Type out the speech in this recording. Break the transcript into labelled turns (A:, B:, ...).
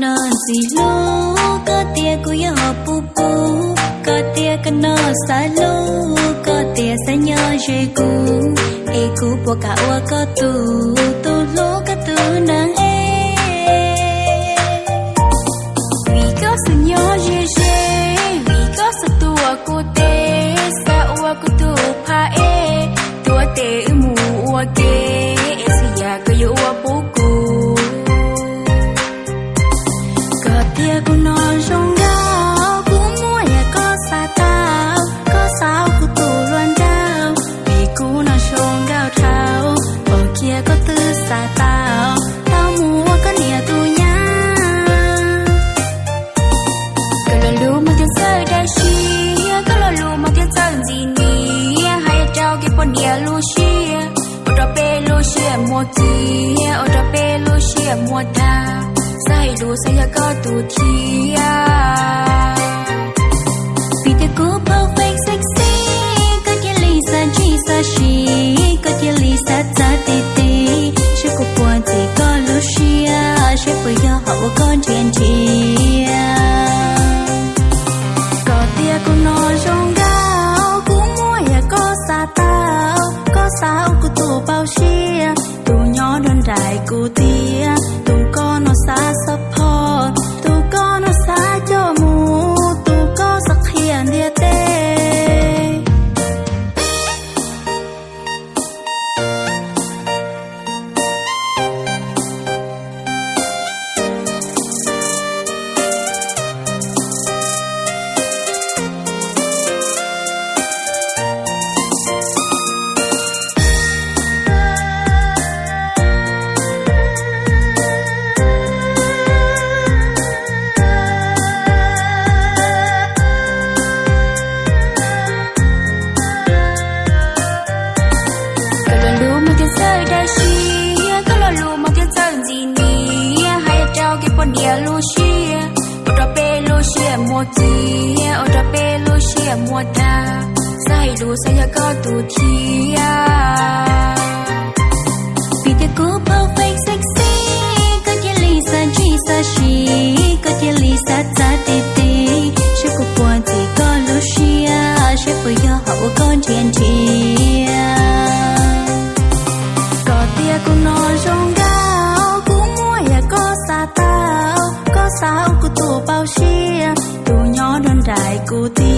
A: na gì lo có tia của yo pu pu. Có tia cái na sa lo có tia sa nhớ dễ cũ e cũ bỏ cả ua có tu tu lo có tu nang e. Vì có sự nhớ dễ dễ vì có sự tua cô tê sa ua cô tu pa e. Tu te mu wa ke. Tia của nó rong gao của mua ya ai sa tao có vì có ta sai có vì thế cố perfect sexy, có thể lisa chi sa chi có thể lisa ta ti ti sẽ có buồn thì có Lucia sẽ phải do họ con chuyện chi có tia cô nói rong gao cũng mua ya có sa tao, có sao cô tù bao chi. Trao lu xia. Ở đó pe lu xia mua kia ở đó pe lu xia mua ta sai lu saya có tu thia bao xia tu nhỏ đơn đại của tiên